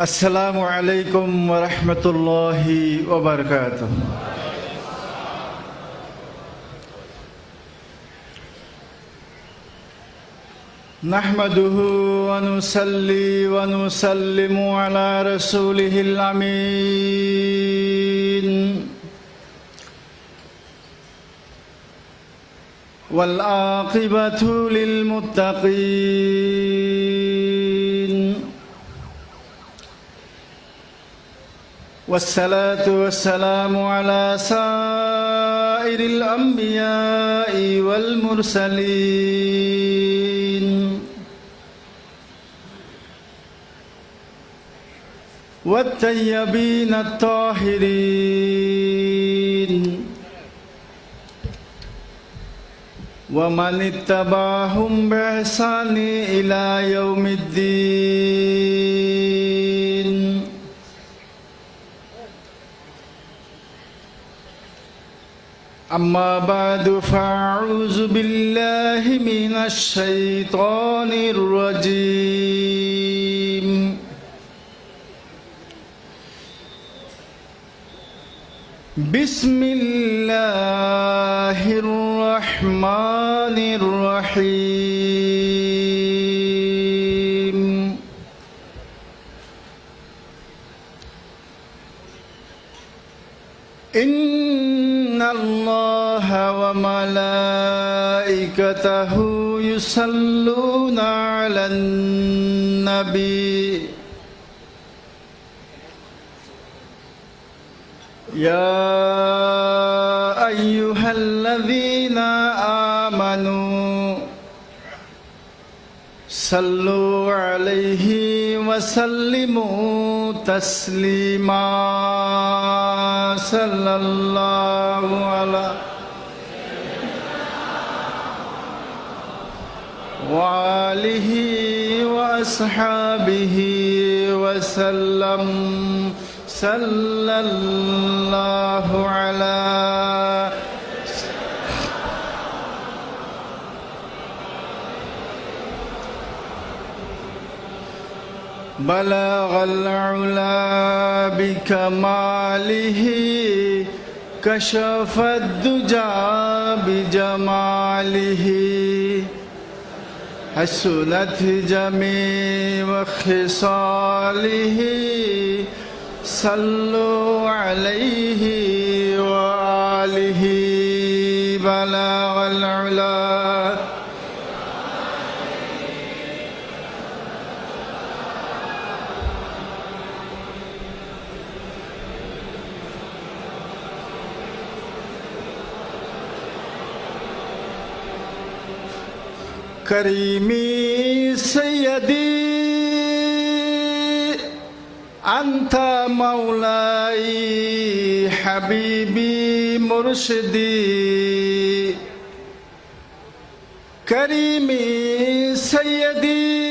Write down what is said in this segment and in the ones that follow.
السلام عليكم ورحمة الله وبركاته. نحمده ونصلي ونسلم على رسوله الأمين. والعاقبة للمتقين. والصلاة والسلام على سائر الأنبياء والمرسلين. والطيبين الطاهرين. ومن اتبعهم بإحسان إلى يوم الدين. أما بعد فأعوذ بالله من الشيطان الرجيم. بسم الله الرحمن الرحيم. إن الله وملائكته يصلون على النبي. يا أيها الذين آمنوا صلوا عليه وسلموا تسليما. صلى الله على وآله وأصحابه وسلم. صلى الله على بلغ العلا بكماله كشف الدجى بجماله. حسنت جميع خصاله صلوا عليه وآله. بلغ العلا كريمي سيدي أنت مولاي حبيبي مرشدي. كريمي سيدي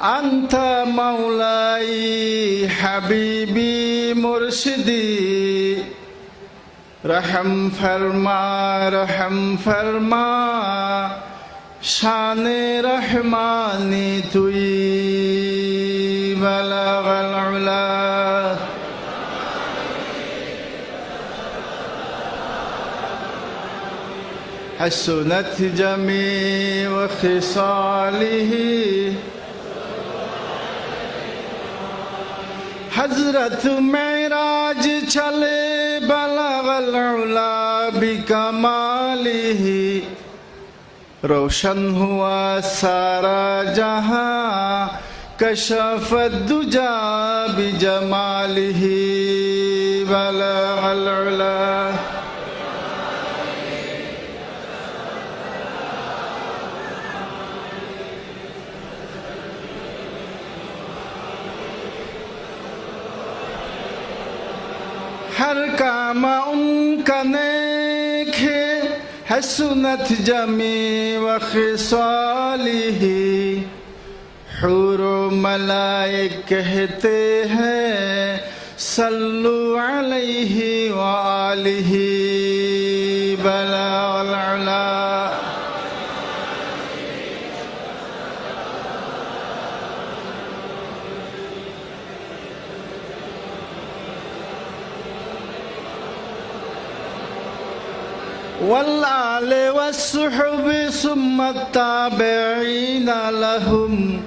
أنت مولاي حبيبي مرشدي. رحم فرما رحم فرما. شان رحماني توي بلغ العلا. حسنت جميع خصاله. حضرت معراج چلے بلغ العلا بكماله روشن ہوا سارا جہاں، کشف الدجا بجمالہ بلغ العلا۔ ہر کام ان کا نیک ہے حسنت جمی وخصاله حور و ملائک کہتے ہیں صلو علیہ وآلہ بلا العلا۔ والآل والصحب ثم التابعين لهم.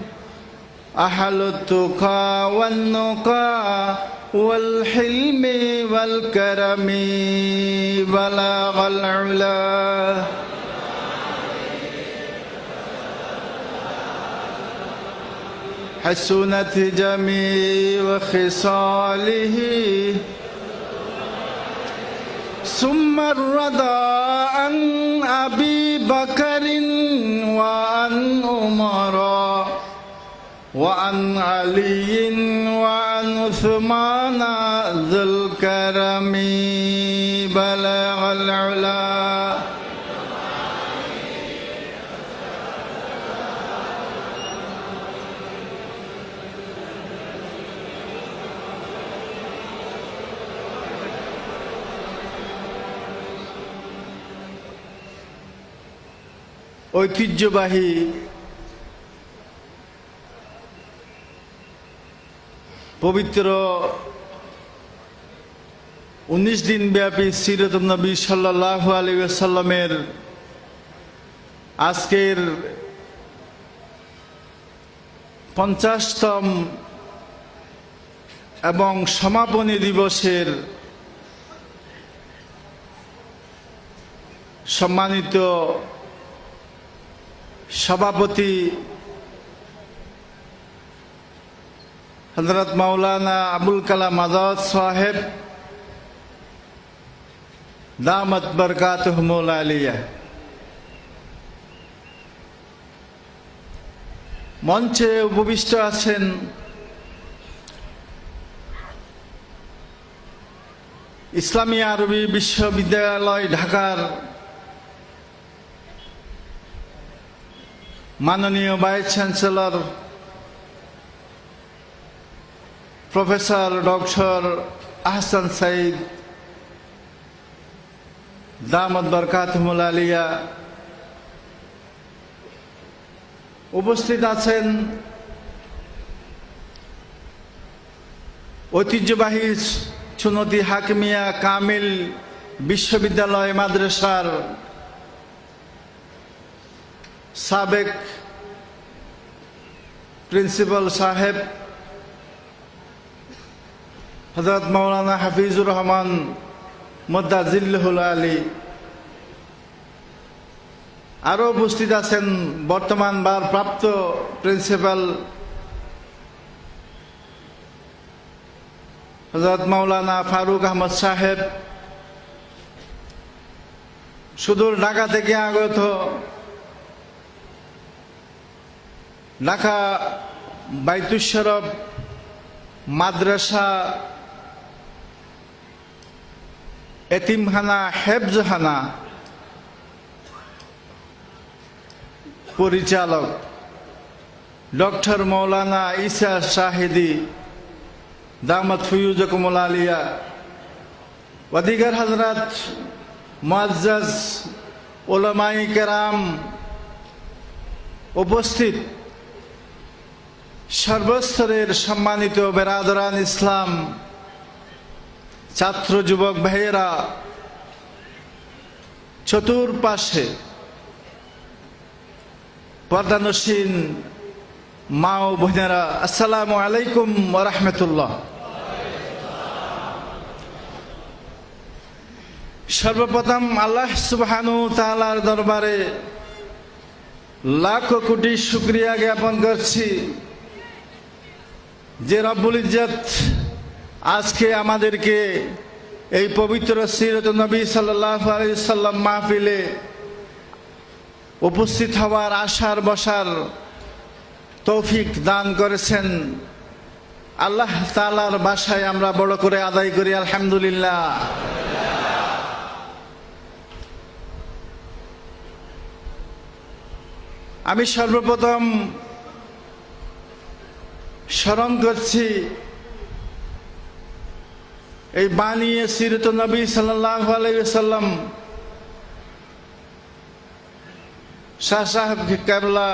أهل التقى والنقى والحلم والكرم بلاغ العلا. حسنت جميع خصاله ثم الرضا عن أبي بكر وعن عمر وعن علي وعن عثمان ذو الكرم بلغ العلا ঐতিহ্যবাহী পবিত্র উনিশ দিন ব্যাপী সিরত নবী সাল্লাহ আলী সাল্লামের আজকের পঞ্চাশতম এবং সমাপনী দিবসের সম্মানিত সভাপতি হজরত মাওলানা আবুল কালাম আজাদ সাহেব, দামত বরকাত আলিয়া। মঞ্চে উপবিষ্ট আছেন ইসলামী আরবি বিশ্ববিদ্যালয় ঢাকার মাননীয় vice chancellor, professor doctor Ahsan Saeed দামদ বরকাতমুল আলিয়া উপস্থিত আছেন ঐতিহ্যবাহী সুনতি হাকিমিয়া কামিল বিশ্ববিদ্যালয় মাদ্রাসার সাবেক প্রিন্সিপাল সাহেব হজরত মৌলানা হাফিজুর রহমান মদ্দাজিল্লুল আলী। আরও উপস্থিত আছেন বর্তমান প্রাপ্ত প্রিন্সিপাল হজরত মৌলানা ফারুক আহমদ সাহেব। সুদূর ঢাকা থেকে আগত ঢাকা বাইতুশরফ মাদ্রাসা এতিমখানা হেফজখানা পরিচালক ডক্টর মৌলানা ইসা শাহিদি দামত ফুয়ুজকুমুল আলিয়া অধিকার হজরত মুআজ্জাজ ওলামাই কেরাম উপস্থিত। সর্বস্তরের সম্মানিত বেরাদরান ইসলাম, ছাত্র যুবক ভাইয়েরা, চতুর্পাশে পর্দানসীন মা ও বোনেরা, আসসালামু আলাইকুম ওরহমতুল্লাহ সর্বপ্রথম আল্লাহ সুবহানু তালার দরবারে লাখ কোটি শুক্রিয়া জ্ঞাপন করছি। যে রব্বুল ইজ্জত আজকে আমাদেরকে এই পবিত্র সিরত নবী সাল্লাহ সাল্লাম মাহফিলে উপস্থিত হওয়ার আশার বসার তৌফিক দান করেছেন। আল্লাহ তালার বাসায় আমরা বড় করে আদায় করি, আলহামদুলিল্লাহ। আমি সর্বপ্রথম স্মরণ করছি এই বানিয়ে সিরত নবী আলাইসাল্লাম শাহ সাহেব কেবলা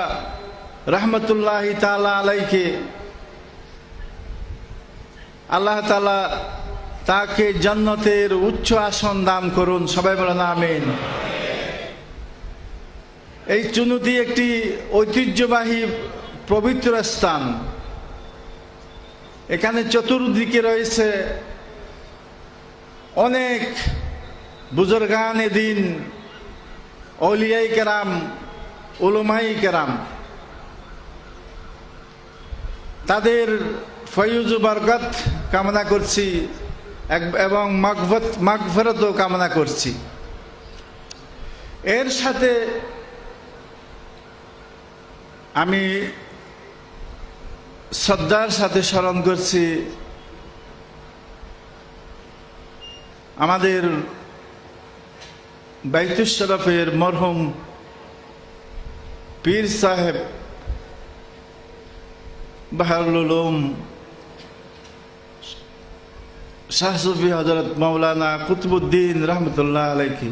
রহমতুল্লাহ তালা আলাইকে আল্লাহ তালা তাকে জন্নতের উচ্চ আসন দান করুন, সবাই বলেন আমিন। এই চুনুতি একটি ঐতিহ্যবাহী পবিত্র স্থান। এখানে চতুর্দিকে রয়েছে অনেক বুজুর্গান এদিন অলিয়াই কেরাম, উলুমাই কেরাম। তাদের ফয়ুজ বরকত কামনা করছি এবং মাগফত, মাগফরতও কামনা করছি। এর সাথে আমি শ্রদ্ধার সাথে স্মরণ করছি, আমাদের বাইতুস শরফের মরহুম পীর সাহেব বাহারুল উলুম, শাহ সুফি হজরত মৌলানা কুতুবুদ্দিন রহমতুল্লাহ আলাইহি।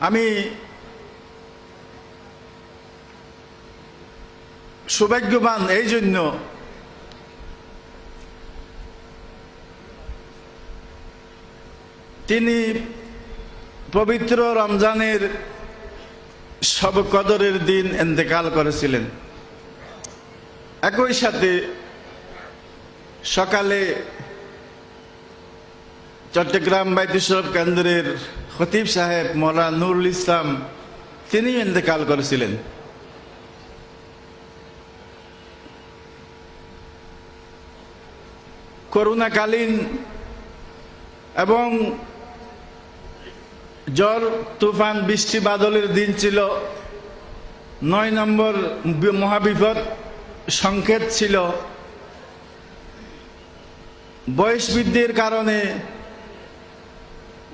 আমি সৌভাগ্যবান এই জন্য তিনি পবিত্র রমজানের সব কদরের দিন এন্তেকাল করেছিলেন। একই সাথে সকালে চট্টগ্রাম বাইতুসরফ কেন্দ্রের খতিব সাহেব মোলা নুরুল ইসলাম, তিনি ইন্তেকাল করেছিলেন। করোনাকালীন এবং জ্বর, তুফান, বৃষ্টি, বাদলের দিন ছিল। নয় নম্বর মহাবিপদ সংকেত ছিল। বয়স বৃদ্ধির কারণে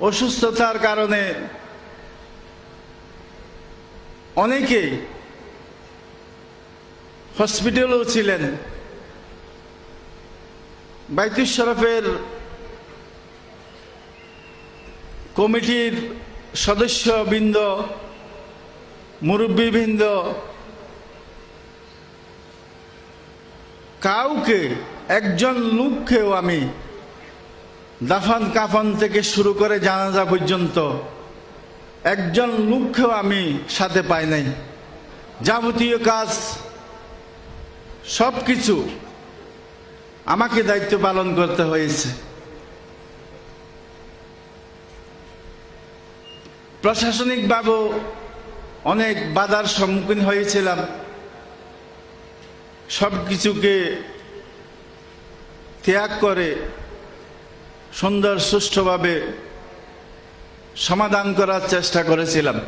অসুস্থতার কারণে অনেকে হসপিটালও ছিলেন। বাইতুল শরফের কমিটির সদস্যবৃন্দ মুরব্বীবৃন্দ কাউকে একজন লোককেও আমি দাফন কাফন থেকে শুরু করে জানাজা পর্যন্ত একজন লোককেও আমি সাথে পাই নাই। যাবতীয় কাজ সব কিছু আমাকে দায়িত্ব পালন করতে হয়েছে। প্রশাসনিকভাবেও অনেক বাধার সম্মুখীন হয়েছিলাম। সব কিছুকে ত্যাগ করে সুন্দর, সুষ্ঠুভাবে সমাধান করার চেষ্টা করেছিলাম।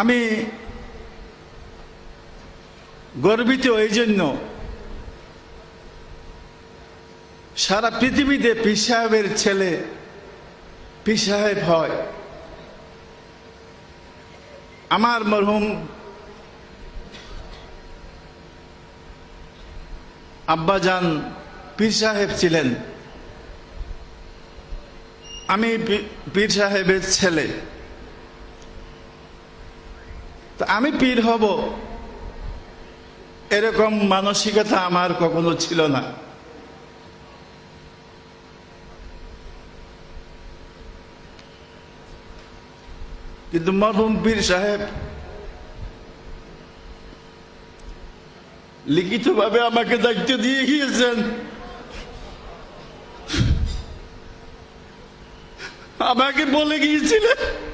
আমি গর্বিত এই জন্য সারা পৃথিবীতে পীর সাহেবের ছেলে পীর সাহেব হয়। আমার মরহুম আব্বাজান পীর সাহেব ছিলেন। আমি পীর সাহেবের ছেলে। তা আমি পীর হব। এরকম মানসিকতা আমার কখনো ছিল না। কিন্তু মরহুম পীর সাহেব লিখিতভাবে আমাকে দায়িত্ব দিয়ে গিয়েছেন। আমাকে বলে গিয়েছিলেন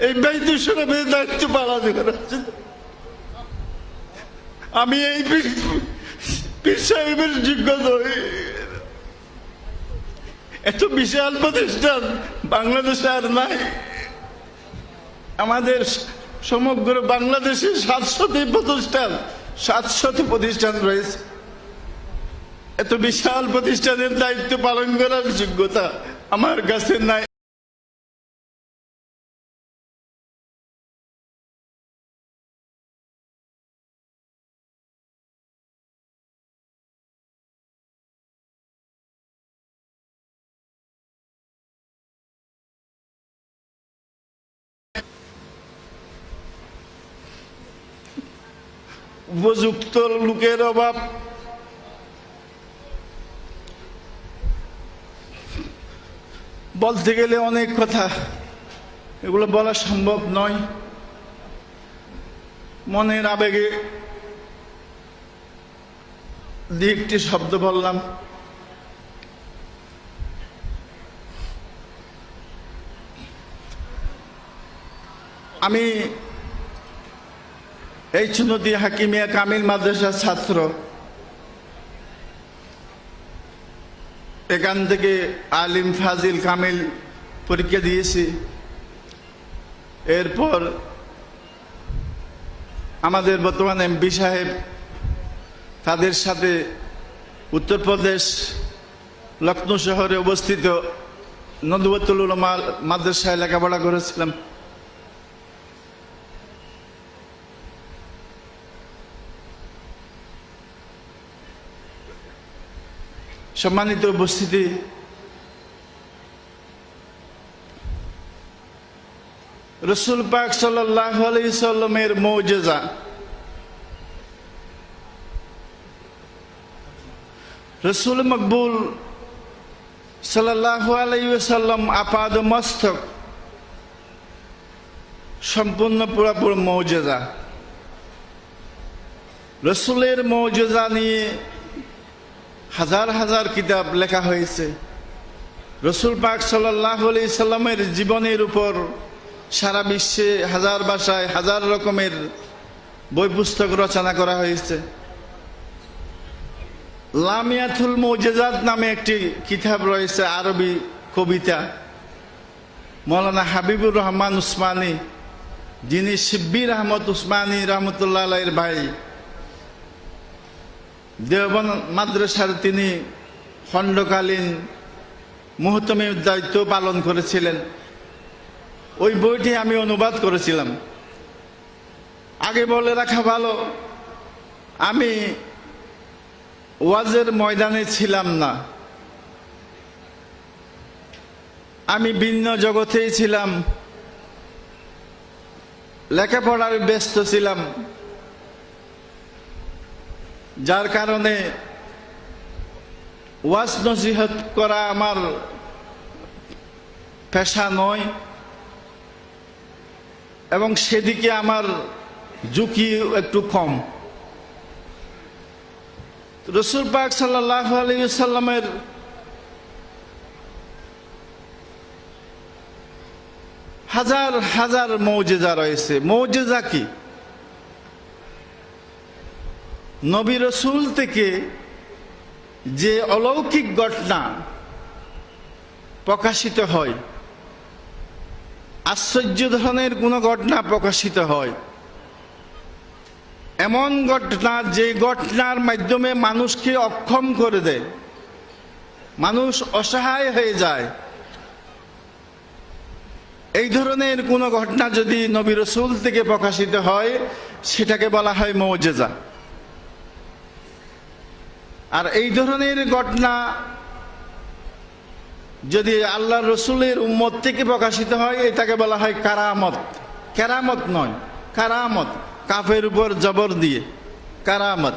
এই বাইতু শরফের দায়িত্ব পালন করার জন্য। আমি এই পীর- সাহেবের যোগ্য নই এত বিশাল প্রতিষ্ঠান বাংলাদেশে আর নাই। আমাদের সমগ্র বাংলাদেশে সাতশোটি প্রতিষ্ঠান সাতশোটি প্রতিষ্ঠান রয়েছে। এত বিশাল প্রতিষ্ঠানের দায়িত্ব পালন করার যোগ্যতা আমার কাছে নাই। উপযুক্ত লোকের অভাব। বলতে গেলে অনেক কথা, এগুলো বলা সম্ভব নয়। মনের আবেগে দু একটি শব্দ বললাম। আমি এই চুনতি হাকিমিয়া কামিল মাদ্রাসার ছাত্র। এখান থেকে আলিম ফাজিল কামিল পরীক্ষা দিয়েছি। এরপর আমাদের বর্তমান এমপি সাহেব তাদের সাথে উত্তরপ্রদেশ লখনৌ শহরে অবস্থিত নদুবতুল মাদ্রাসায় লেখাপড়া করেছিলাম। সম্মানিত উপস্থিতি। রসুল পাক সাল্লামের মৌজেজা। রসুল মকবুল সাল্লাহ আলাইসাল্লাম আপাদ মস্তক সম্পূর্ণ পুরাপুর মৌজেজা। রসুলের মৌজেজা নিয়ে হাজার হাজার কিতাব লেখা হয়েছে। রসুল পাক সাল্লাহ আলি সাল্লামের জীবনের উপর সারা বিশ্বে হাজার ভাষায় হাজার রকমের বই পুস্তক রচনা করা হয়েছে। লামিয়াতুল মৌজেজাত নামে একটি কিতাব রয়েছে আরবি কবিতা। মৌলানা হাবিবুর রহমান উসমানী, যিনি শিব্বির আহমদ উসমানী রহমতুল্লাহ ভাই। দেওবন মাদ্রাসার তিনি খণ্ডকালীন মুহতমির দায়িত্ব পালন করেছিলেন। ওই বইটি আমি অনুবাদ করেছিলাম। আগে বলে রাখা ভালো, আমি ওয়াজের ময়দানে ছিলাম না। আমি ভিন্ন জগতেই ছিলাম। লেখাপড়ার ব্যস্ত ছিলাম। যার কারণে ওয়াজ নসিহত করা আমার পেশা নয়, এবং সেদিকে আমার ঝুঁকি একটু কম। রসুল পাক সাল্লাহ আলিয়াল্লামের হাজার হাজার মৌজেজা রয়েছে। মৌজেজা কি? নবী রসুল থেকে যে অলৌকিক ঘটনা প্রকাশিত হয়, আশ্চর্য ধরনের কোনো ঘটনা প্রকাশিত হয়, এমন ঘটনা যে ঘটনার মাধ্যমে মানুষকে অক্ষম করে দেয়, মানুষ অসহায় হয়ে যায়। এই ধরনের কোনো ঘটনা যদি নবী রসুল থেকে প্রকাশিত হয়, সেটাকে বলা হয় মৌজেজা। আর এই ধরনের ঘটনা যদি আল্লাহ রসুলের উম্মত থেকে প্রকাশিত হয়, এটাকে বলা হয় কারামত। কেরামত নয়, কারামত। কাফের উপর জবর দিয়ে। কারামত।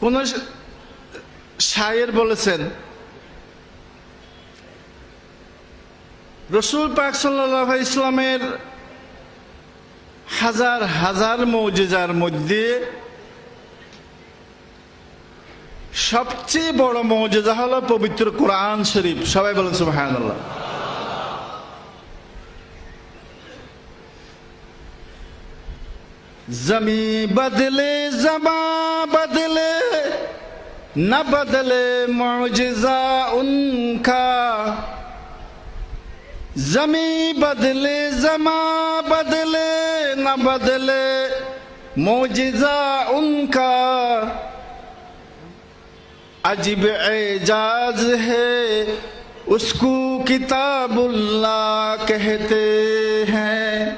কোন শায়ের বলেছেন রসুল পাক সাল্লাহ ইসলামের হাজার হাজার মৌজেজার মধ্যে সবচেয়ে বড় মৌজেজা হলো পবিত্র কোরআন শরীফ। সবাই বলেন সুবাহান জমি বদলে জমা বদলে زمیں بدلے، زماں بدلے، نہ بدلے موجزہ ان کا۔ عجب اعجاز ہے، اس کو کتاب اللہ کہتے ہیں۔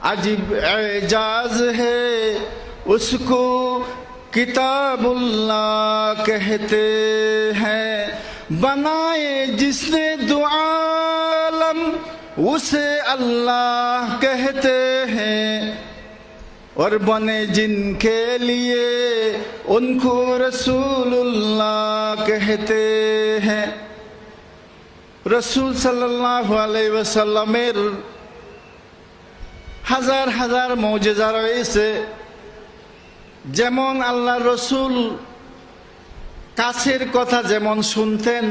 عجب اعجاز ہے، اس کو کتاب اللہ کہتے ہیں۔ بنائے جس نے دعا आलम उसे अल्लाह कहते हैं और बने जिनके लिए उनको रसूलुल्लाह कहते हैं রসুল সাল্লাহ আলাইসাল্লামের হাজার হাজার মৌজেজা রয়েছে যেমন আল্লাহ রসুল কাছের কথা যেমন শুনতেন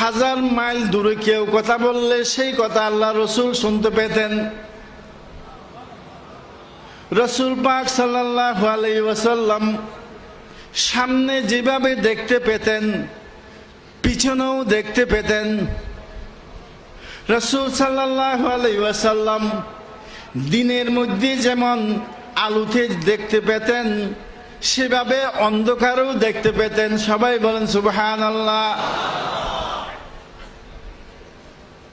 হাজার মাইল দূরে কেউ কথা বললে সেই কথা আল্লাহ রসুল শুনতে পেতেন। রসুল পাক ওয়াসাল্লাম সামনে যেভাবে দেখতে পেতেন, পিছনেও দেখতে পেতেন। রসুল সাল্লাহ ওয়াসাল্লাম দিনের মধ্যে যেমন আলুতে দেখতে পেতেন, সেভাবে অন্ধকারও দেখতে পেতেন। সবাই বলেন সুবহান আল্লাহ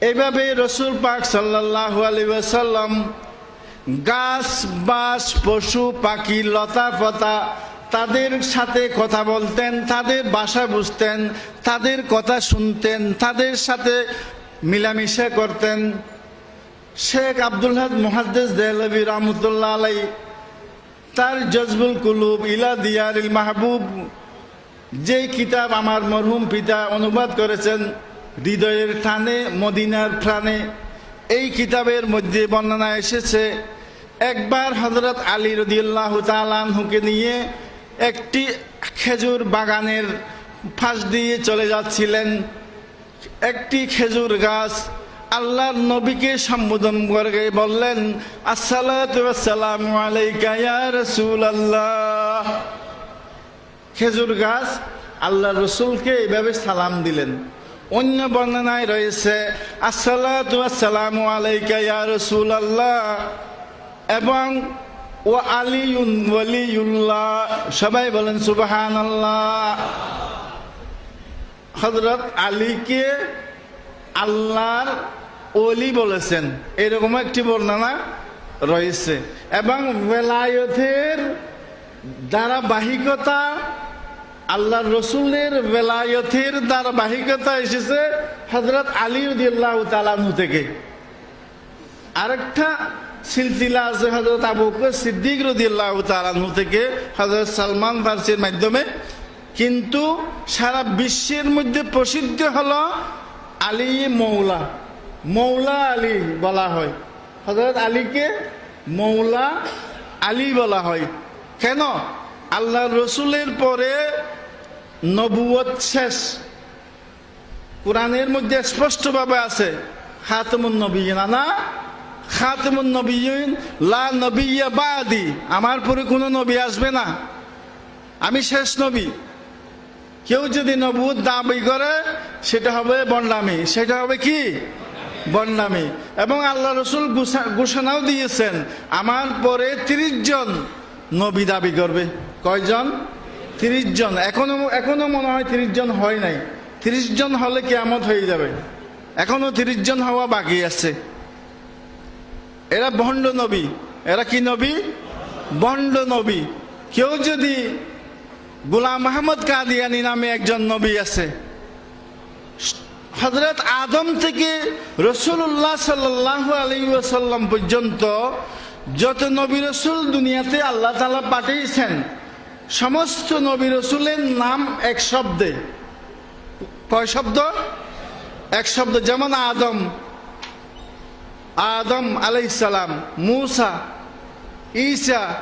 এভাবে রসুল পাক সাল্লাহ আলী ওয়াসাল্লাম গাছ বাস পশু, পাখি, লতা পাতা তাদের সাথে কথা বলতেন, তাদের বাসা বুঝতেন, তাদের কথা শুনতেন, তাদের সাথে মিলামিশা করতেন। শেখ আব্দুল হাদ মহাদ্দেস দেহলবী রহমতুল্লাহ আলাই তার জজবুল কুলুব ইলা দিয়ারিল মাহবুব, যেই কিতাব আমার মরহুম পিতা অনুবাদ করেছেন হৃদয়ের টানে, মদিনার প্রাণে। এই কিতাবের মধ্যে বর্ণনা এসেছে, একবার হজরত আলী রদিউল্লাহ তালানহুকে নিয়ে একটি খেজুর বাগানের ফাঁস দিয়ে চলে যাচ্ছিলেন। একটি খেজুর গাছ আল্লাহর নবীকে সম্বোধন করে বললেন আসসালাম ইয়া রাসূলুল্লাহ। খেজুর গাছ আল্লাহ রসুলকে এইভাবে সালাম দিলেন। অন্য বর্ণনায় রয়েছে আসসালাম রাসূলুল্লাহ, এবং ও আলিউন সবাই বলেন সুবহান আল্লাহ হজরত আলীকে আল্লাহর অলি বলেছেন। এরকম একটি বর্ণনা রয়েছে। এবং বেলায়তের ধারাবাহিকতা আল্লাহ রসুলের বেলায়তের ধারাবাহিকতা এসেছে হজরত আলী উদ্দিল্লাহ তালানহু থেকে। আরেকটা সিলসিলা আছে হজরত আবু সিদ্দিক রদিয়াল্লাহ তালানহু থেকে হজরত সালমান ফার্সির মাধ্যমে। কিন্তু সারা বিশ্বের মধ্যে প্রসিদ্ধ হলো আলী মৌলা। মৌলা আলী বলা হয়। হজরত আলীকে মৌলা আলী বলা হয়। কেন? আল্লাহ রসুলের পরে নবুয়ত শেষ। কোরআনের মধ্যে স্পষ্টভাবে আছে, খাতমুন নবী না খাতমুন লা নবিয়া বাদি। আমার পরে কোনো নবী আসবে না। আমি শেষ নবী। কেউ যদি নবুদ দাবি করে, সেটা হবে বন্ডামি। সেটা হবে কি? বন্ডামি। এবং আল্লাহ রসুল ঘোষণাও দিয়েছেন, আমার পরে তিরিশ জন নবী দাবি করবে। কয়জন? তিরিশ জন। এখনও এখনও মনে হয় তিরিশ জন হয় নাই। তিরিশ জন হলে কেমত হয়ে যাবে। এখনও তিরিশ জন হওয়া বাকি আছে। এরা ভণ্ড নবী। এরা কি নবী? বন্ড নবী। কেউ যদি গুলাম আহমদ কাদিয়ানি নামে একজন নবী আছে হজরত আদম থেকে রসুল্লাহ সাল্লাহ আলী পর্যন্ত যত নবী রসুল দুনিয়াতে আল্লাহ তালা পাঠিয়েছেন সমস্ত নবী রসুলের নাম এক শব্দে। কয় শব্দ? এক শব্দ, যেমন আদম। আদম আলাইসালাম মুসা, ঈসা,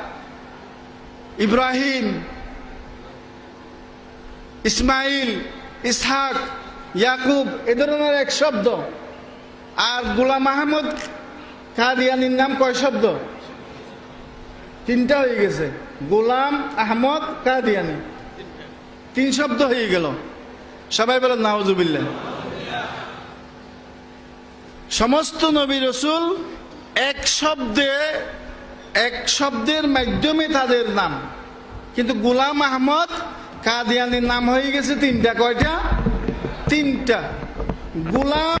ইব্রাহিম, ইসমাইল, ইসহাক, ইয়াকুব, এ ধরনের এক শব্দ। আর গুলাম আহমদ কাদিয়ানির নাম কয় শব্দ? তিনটা হয়ে গেছে। গোলাম আহমদ কাদিয়ানি। তিন শব্দ হয়ে গেল। সবাই বলেন নাওজুবিল্লা সমস্ত নবী রসুল এক শব্দে, এক শব্দের মাধ্যমে তাদের নাম। কিন্তু গুলাম আহমদ কাদিয়ানির নাম হয়ে গেছে তিনটা, কয়টা? তিনটা। গুলাম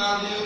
Amen.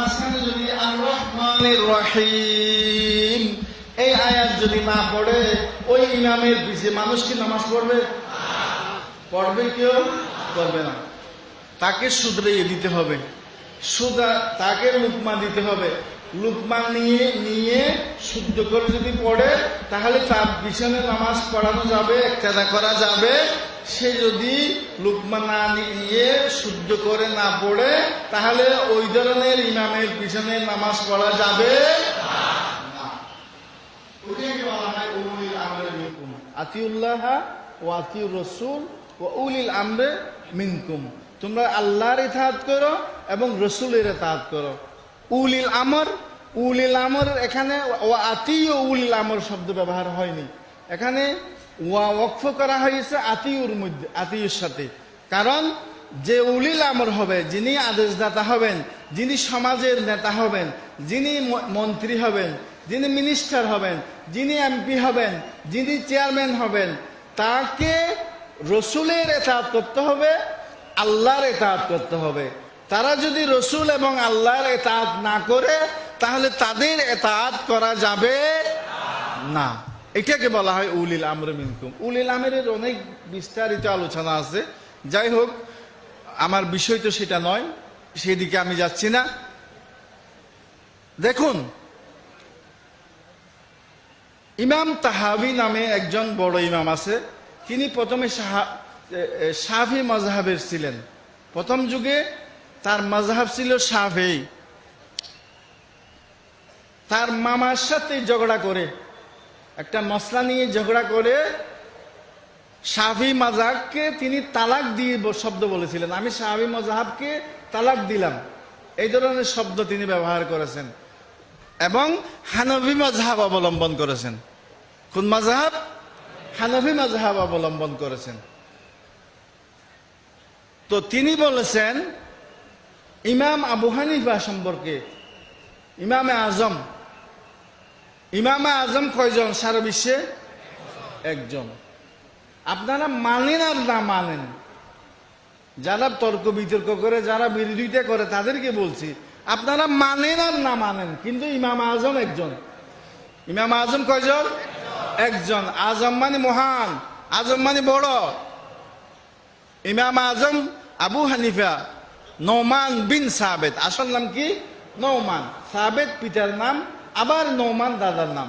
মাঝখানে যদি আর রহমানির রহিম, এই আয়াত যদি না পড়ে, ওই ইমামের পিছে মানুষ কি নামাজ পড়বে? পড়বে কেউ? পড়বে না। তাকে শুধরিয়ে দিতে হবে। সুদা, তাকে লুকমা দিতে হবে। লুকমা নিয়ে নিয়ে শুদ্ধ করে যদি পড়ে, তাহলে তার পিছনে নামাজ পড়ানো যাবে, একতাদা করা যাবে। সে যদি লুকমা না নিয়ে শুদ্ধ করে না পড়ে, তাহলে ওই ধরনের ইমামের পিছনে নামাজ পড়া যাবে আতিউল্লাহ ও রসুল ও উলিল আমরে মিনকুম। তোমরা আল্লাহর ইতাহাত করো এবং রসুলের ইতাহাত করো। উলিল আমর উলিল আমর এখানে ও আতি ও উলিল আমর শব্দ ব্যবহার হয়নি। এখানে ওয়া ওয়াকফ করা হয়েছে আতিউর মধ্যে, আতিউর সাথে। কারণ যে উলিল আমর হবে যিনি আদেশদাতা হবেন, যিনি সমাজের নেতা হবেন, যিনি মন্ত্রী হবেন, যিনি মিনিস্টার হবেন, যিনি এমপি হবেন, যিনি চেয়ারম্যান হবেন, তাকে রসুলের এতাত করতে হবে, আল্লাহর এতাত করতে হবে। তারা যদি রসুল এবং আল্লাহর এতাত না করে, তাহলে তাদের এতাত করা যাবে না। এটাকে বলা হয় উলিল আমর মিনকুম। উলিল আমের অনেক বিস্তারিত আলোচনা আছে। যাই হোক, আমার বিষয় তো সেটা নয়, সেদিকে আমি যাচ্ছি না। দেখুন, ইমাম তাহাবি নামে একজন বড় ইমাম আছে। তিনি প্রথমে সাফি মজাহাবের ছিলেন। প্রথম যুগে তার মজাহাব ছিল সাফেই তার মামার সাথে ঝগড়া করে একটা মশলা নিয়ে ঝগড়া করে সাফি মাজাহকে তিনি তালাক দিয়ে শব্দ বলেছিলেন। আমি সাহাবি মজাহাবকে তালাক দিলাম। এই ধরনের শব্দ তিনি ব্যবহার করেছেন। এবং হানভি মজাহাব অবলম্বন করেছেন। কোন মজাহাব হানভি মজাহাব অবলম্বন করেছেন। তো তিনি বলেছেন, ইমাম আবু হানিফা সম্পর্কে, ইমামে আজম ইমামে আজম কয়জন? সারা বিশ্বে একজন। আপনারা মানেন আর না মানেন? যারা তর্ক বিতর্ক করে, যারা বিরোধিতা করে, তাদেরকে বলছি, আপনারা মানেন আর না মানেন, কিন্তু ইমাম আজম একজন। ইমাম আজম কয়জন? একজন। আজম মানে মহান, আজম মানে বড়। Imam Azam Abu Hanifa Noman bin Sabet আসল নাম কি? নৌমান সাবেদ পিতার নাম আবার নৌমান দাদার নাম।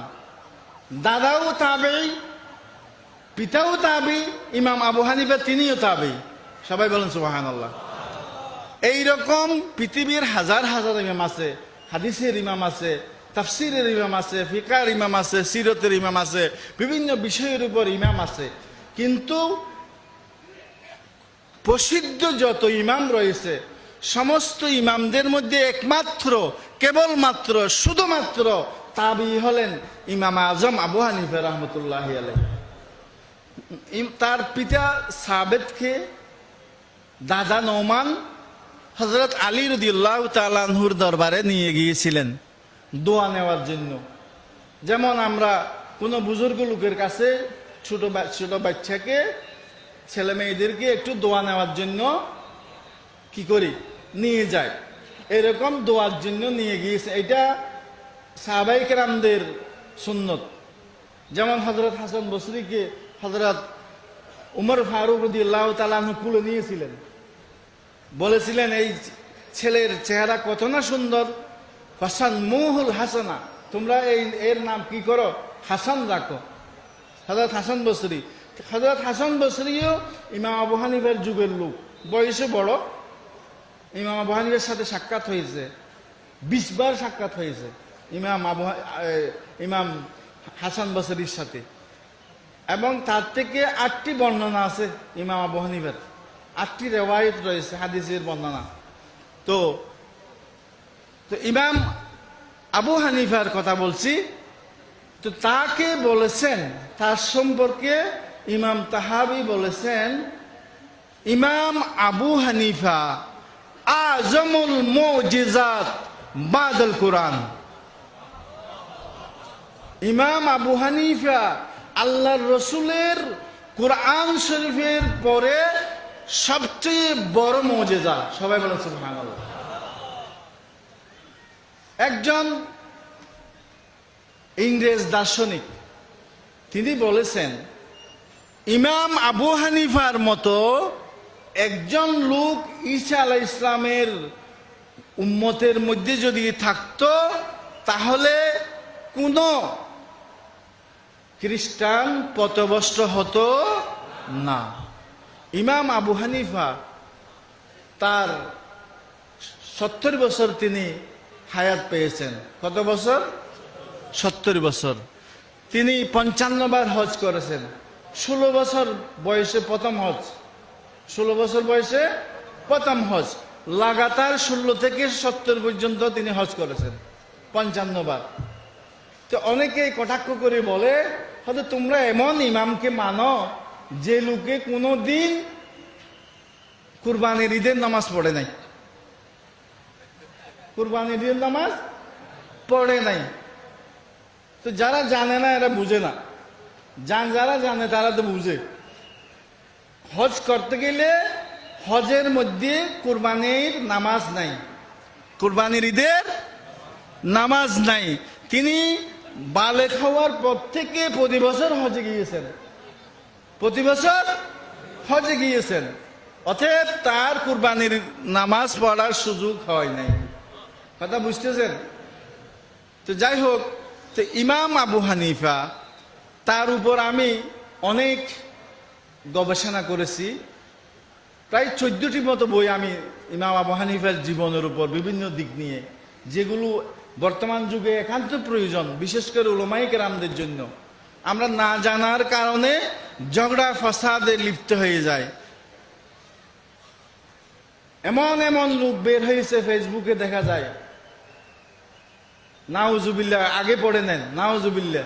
দাদাও তাবেই পিতাও তাবি, ইমাম আবু হানিফা তিনিও তাবি। সবাই বলেন সুবাহান আল্লাহ এইরকম পৃথিবীর হাজার হাজার ইমাম আছে, হাদিসের ইমাম আছে, তাফসিরের ইমাম আছে, ফিকার ইমাম আছে, সিরতের ইমাম আছে, বিভিন্ন বিষয়ের উপর ইমাম আছে। কিন্তু প্রসিদ্ধ যত ইমাম রয়েছে, সমস্ত ইমামদের মধ্যে একমাত্র কেবলমাত্র, শুধুমাত্র তাবি হলেন ইমাম আজম আবু হানিফা রহমতুল্লাহ আলাই তার পিতা সাবেদকে দাদা নৌমান হজরত আলী রদিউল্লাহ তালানহুর দরবারে নিয়ে গিয়েছিলেন দোয়া নেওয়ার জন্য। যেমন আমরা কোনো বুজুর্গ লোকের কাছে ছোট ছোট বাচ্চাকে ছেলে মেয়েদেরকে একটু দোয়া নেওয়ার জন্য কি করি? নিয়ে যায় এরকম দোয়ার জন্য নিয়ে গিয়েছে। এটা সাহাবাই কেরামদের সুন্নত। যেমন হজরত হাসান বসরিকে হজরত উমর ফারুক রদি আল্লাহ তালাহু কুলে নিয়েছিলেন। বলেছিলেন, এই ছেলের চেহারা কত না সুন্দর। হাসান মুহুল হাসানা, তোমরা এই, এর নাম কি করো? হাসান রাখো। হজরত হাসান বসরি। হজরত হাসান বসরিও ইমাম আবু হানিফের যুগের লোক। বয়সে বড়। ইমাম আবু হানিফের সাথে সাক্ষাৎ হয়েছে। বিশবার সাক্ষাৎ হয়েছে ইমাম আবু ইমাম হাসান বসরির সাথে। এবং তার থেকে আটটি বর্ণনা আছে ইমাম আবু হানিফের। আটটি রেওয়ায়ত রয়েছে, হাদিসের বর্ণনা। তো তো ইমাম আবু হানিফার কথা বলছি। তো তাকে বলেছেন, তার সম্পর্কে ইমাম তাহাবি বলেছেন, ইমাম আবু হানিফা আজমুল মুজিজাত বাদল কোরআন। ইমাম আবু হানিফা আল্লাহর রসুলের কোরআন শরীফের পরে সবচেয়ে বড় মজেজা। সবাই বলেন সুবহানাল্লাহ। একজন ইংরেজ দার্শনিক, তিনি বলেছেন, ইমাম আবু হানিফার মতো একজন লোক ঈসা আলাহ ইসলামের উম্মতের মধ্যে যদি থাকত, তাহলে কোনো খ্রিস্টান পথভ্রষ্ট হতো না। ইমাম আবু হানিফা তার সত্তর বছর তিনি হায়াত পেয়েছেন। কত বছর? সত্তর বছর। তিনি পঞ্চান্ন বার হজ করেছেন। ষোলো বছর বয়সে প্রথম হজ। ষোলো বছর বয়সে প্রথম হজ। লাগাতার ষোলো থেকে সত্তর পর্যন্ত তিনি হজ করেছেন, পঞ্চান্ন বার। তো অনেকেই কটাক্ষ করে বলে, হয়তো তোমরা এমন ইমামকে মানো যে লোকে কোনো দিন কুরবানির ঈদের নামাজ পড়ে নাই। কুরবানির ঈদের নামাজ পড়ে নাই। তো যারা জানে না, এরা বুঝে না। যান যারা জানে, তারা তো বুঝে। হজ করতে গেলে হজের মধ্যে কুরবানির নামাজ নাই। কুরবানির ঈদের নামাজ নাই। তিনি বালে খাওয়ার পর থেকে প্রতি বছর হজে গিয়েছেন। প্রতি বছর হজে গিয়েছেন। অতএব তার কুরবানির নামাজ পড়ার সুযোগ হয় নাই। কথা বুঝতেছেন? তো যাই হোক, তো ইমাম আবু হানিফা, তার উপর আমি অনেক গবেষণা করেছি। প্রায় চোদ্দটি মতো বই আমি ইমাম আবু হানিফার জীবনের উপর বিভিন্ন দিক নিয়ে, যেগুলো বর্তমান যুগে একান্ত প্রয়োজন, বিশেষ করে ওলমাই কেরামদের জন্য। আমরা না জানার কারণে ঝগড়া, ফসাদে লিপ্ত হয়ে যায় এমন এমন লোক বের হয়েছে ফেসবুকে দেখা যায়। নাউজুবিল্লা আগে পড়ে নেন নাউজুবিল্লা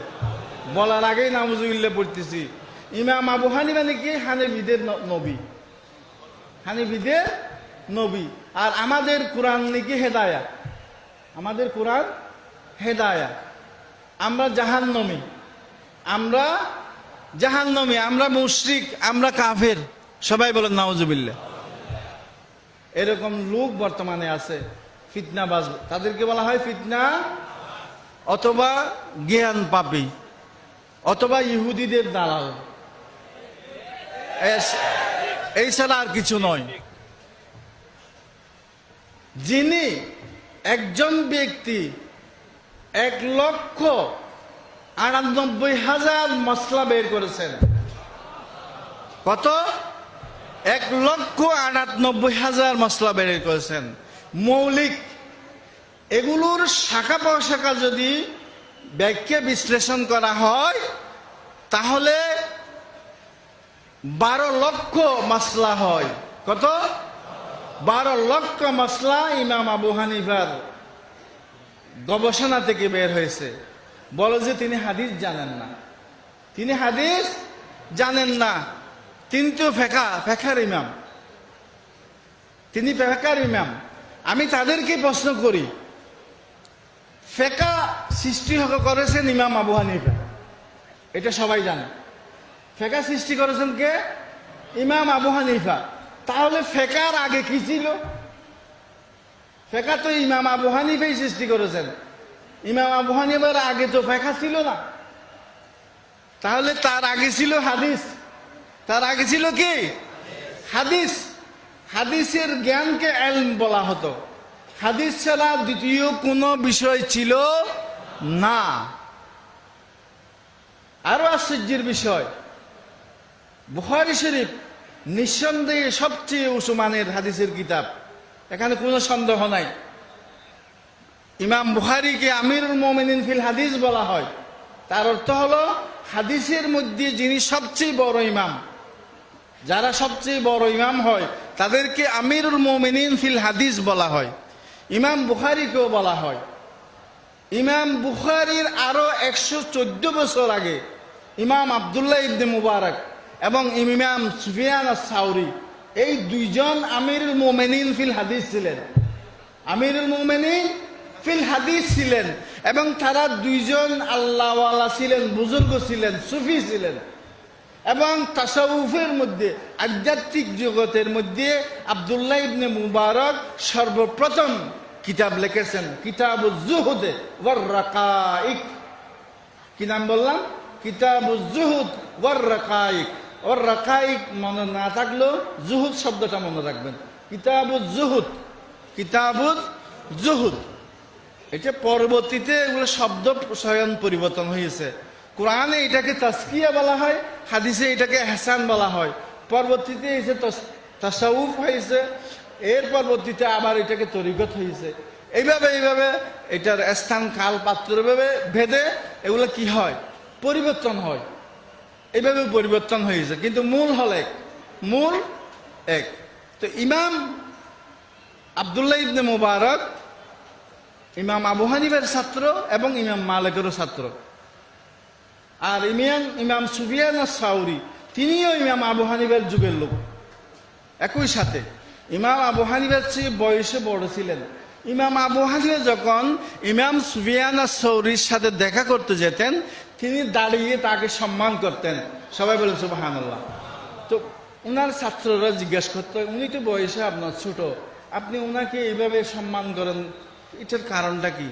বলার আগেই নাউজুবিল্লা পড়তেছি। ইমাম আবু হানিফা নাকি? হানিফিদের ন- নবী। হানিফিদের নবী। আর আমাদের কোরআন নাকি হেদায়া। আমাদের কোরআন হেদায়া। আমরা জাহান্নমী। আমরা জাহান্নমী, আমরা মুশরিক, আমরা কাফের। সবাই বলেন নাউজুবিল্লা এরকম লোক বর্তমানে আছে ফিতনা বাজ তাদেরকে বলা হয় ফিতনা অথবা জ্ঞান পাপি অথবা ইহুদিদের দালাল। এই ছাড়া আর কিছু নয়। যিনি একজন ব্যক্তি এক লক্ষ আটানব্বই হাজার মশলা বের করেছেন। কত? এক লক্ষ আটানব্বই হাজার মশলা বের করেছেন। মৌলিক, এগুলোর শাখা প্রশাখা যদি ব্যাখ্যা বিশ্লেষণ করা হয়, তাহলে বারো লক্ষ মশলা হয়। কত? বারো লক্ষ মশলা ইমাম আবু হানিফার গবেষণা থেকে বের হয়েছে। বলে যে তিনি হাদিস জানেন না। তিনি হাদিস জানেন না। তিনি তো ফেকা, ফেকার ইমাম। তিনি ফেকার ইমাম। আমি তাদেরকে প্রশ্ন করি, ফেকা সৃষ্টি করেছেন ইমাম আবু হানিফা? এটা সবাই জানে। ফেকা সৃষ্টি করেছেন কে? ইমাম আবু হানিফা। তাহলে ফেকার আগে কি ছিল? ফেকা তো ইমাম আবু হানিফাই সৃষ্টি করেছেন। ইমাম আবু হানিফার আগে তো ফেকা ছিল না। তাহলে তার আগে ছিল হাদিস। তার আগে ছিল কি? হাদিস। হাদিসের জ্ঞানকে এলম বলা হতো। হাদিস ছাড়া দ্বিতীয় কোনো বিষয় ছিল না। আরও আশ্চর্যের বিষয়। বুখারি শরীফ নিঃসন্দেহে সবচেয়ে উসমানের হাদিসের কিতাব। এখানে কোনো সন্দেহ নাই। ইমাম বুখারিকে আমিরুল মোমিনিন ফিল হাদিস বলা হয়। তার অর্থ হলো, হাদিসের মধ্যে যিনি সবচেয়ে বড় ইমাম, যারা সবচেয়ে বড় ইমাম হয়, তাদেরকে আমিরুল মোমিনিন ফিল হাদিস বলা হয়। ইমাম বুখারিকেও বলা হয়। ইমাম বুখারির আরও একশো চোদ্দ বছর আগে ইমাম আবদুল্লাহ ইবনে মুবারক এবং ইমাম সুফিয়ান সাউরি এই দুইজন আমিরুল মোমেনিন ফিল হাদিস ছিলেন। আমিরুল মোমেনিন ফিল হাদিস ছিলেন এবং তারা দুইজন আল্লাহওয়ালা ছিলেন, বুজুর্গ ছিলেন, সুফি ছিলেন। এবং তাসাউফের মধ্যে, আধ্যাত্মিক জগতের মধ্যে আবদুল্লাহ ইবনে মুবারক সর্বপ্রথম কিতাব লিখেছেন কিতাব জুহুদে কি নাম বললাম? কিতাব জুহুদ ওয়ার রাকাইক ওর রাখাই মনে না থাকলেও জুহুদ শব্দটা মনে রাখবেন। কিতাব জুহুদ। কিতাব জুহুদ। এটা পরবর্তীতে এগুলো শব্দ স্বয়ং পরিবর্তন হয়েছে। কোরআনে এটাকে তাস্কিয়া বলা হয়, হাদিসে এটাকে হেসান বলা হয়। পরবর্তীতে এসে তাসাউফ হয়েছে, এর পরবর্তীতে আবার এটাকে তরিগত হয়েছে। এইভাবে এইভাবে এটার স্থান কাল পাত্র ভেদে এগুলো কি হয়? পরিবর্তন হয়। এইভাবে পরিবর্তন হয়েছে কিন্তু মূল হল এক। মূল এক। তো ইমাম আবদুল্লাহ ইবনে মুবারক, ইমাম আবু হানিফের ছাত্র এবং ইমাম মালিকেরও ছাত্র। আর ইমিয়ান, ইমাম সুফিয়ান সাউরি, তিনিও ইমাম আবু হানিফের যুগের লোক। একই সাথে ইমাম আবু হানিফের চেয়ে বয়সে বড় ছিলেন। ইমাম আবু হানিফা যখন ইমাম সুফিয়ান সৌরির সাথে দেখা করতে যেতেন তিনি দাঁড়িয়ে তাকে সম্মান করতেন। সবাই বলেন সুবাহান্লাহ তো ওনার ছাত্ররা জিজ্ঞাসা করতো, উনি তো বয়সে আপনার ছোট? আপনি ওনাকে এইভাবে সম্মান করেন, এটার কারণটা কি?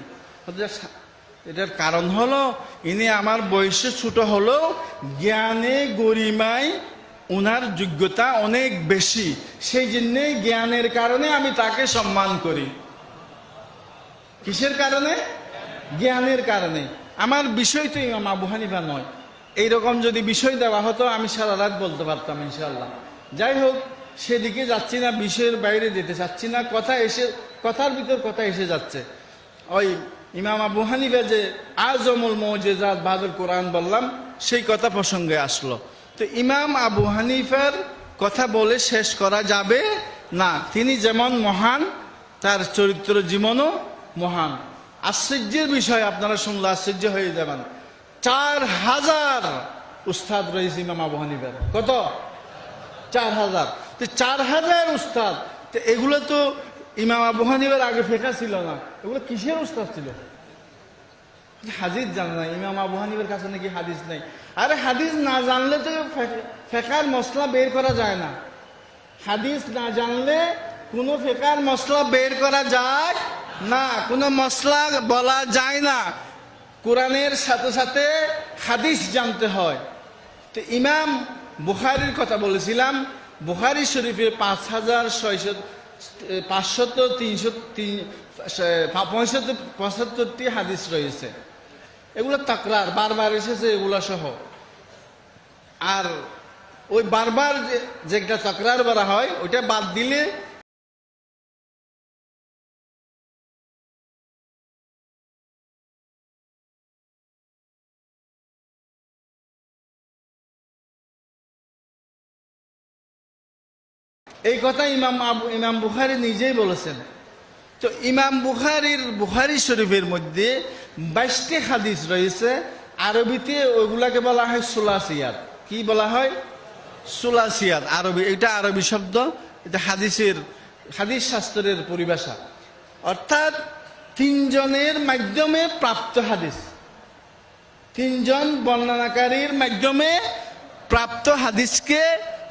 এটার কারণ হলো, ইনি আমার বয়সে ছোট হলেও জ্ঞানে গরিমায় ওনার যোগ্যতা অনেক বেশি। সেই জন্যে জ্ঞানের কারণে আমি তাকে সম্মান করি। কিসের কারণে? জ্ঞানের কারণে। আমার বিষয় তো ইমাম আবু হানিফা নয়। এইরকম যদি বিষয় দেওয়া হতো, আমি সারা রাত বলতে পারতাম ইনশাল্লাহ যাই হোক, সেদিকে যাচ্ছি না, বিষয়ের বাইরে যেতে চাচ্ছি না, কথা এসে, কথার ভিতর কথা এসে যাচ্ছে। ওই ইমাম আবু হানিফা যে আজমুল মৌজেজাত বাদুল কোরআন বললাম, সেই কথা প্রসঙ্গে আসলো। তো ইমাম আবু হানিফার কথা বলে শেষ করা যাবে? না, তিনি যেমন মহান, তার চরিত্র জীবনও মহান। আশ্চর্যের বিষয় আপনারা শুনলে আশ্চর্য হয়ে যাবেন। চার হাজার উস্তাদ রয়েছে ইমাম আবু হানিফার। কত? চার হাজার। তো চার হাজার উস্তাদ। তো এগুলো তো ইমাম আবু হানিফার আগে ফেকা ছিল না। এগুলো কিসের উস্তাদ ছিল? হাদিস জানে না। ইমাম আবু হানিফের কাছে নাকি হাদিস নেই। আরে হাদিস না জানলে তো ফেকার মশলা বের করা যায় না। হাদিস না জানলে কোনো ফেকার মশলা বের করা যায় না, কোনো মশলা বলা যায় না। কোরআনের সাথে সাথে হাদিস জানতে হয়। তো ইমাম বুখারির কথা বলেছিলাম। বুখারি শরীফে পাঁচ হাজার ছয়শো, পাঁচশত তিনশো তিন পঁয়ষট্টি, পঁচাত্তরটি হাদিস রয়েছে। এগুলো তাকরার, বারবার এসেছে, এগুলো সহ। আর ওই বারবার যেটা তাকরার বলা হয়, ওইটা বাদ দিলে এই কথা ইমাম আবু, ইমাম বুখারি নিজেই বলেছেন। তো ইমাম বুখারির, বুখারি শরীফের মধ্যে বাইশটি হাদিস রয়েছে। আরবিতে ওইগুলাকে বলা হয় সুলাসিয়াত। কি বলা হয়? সুলাসিয়াত, আরবি, এটা আরবি শব্দ, এটা হাদিসের, হাদিস শাস্ত্রের পরিভাষা। অর্থাৎ তিনজনের মাধ্যমে প্রাপ্ত হাদিস। তিনজন বর্ণনাকারীর মাধ্যমে প্রাপ্ত হাদিসকে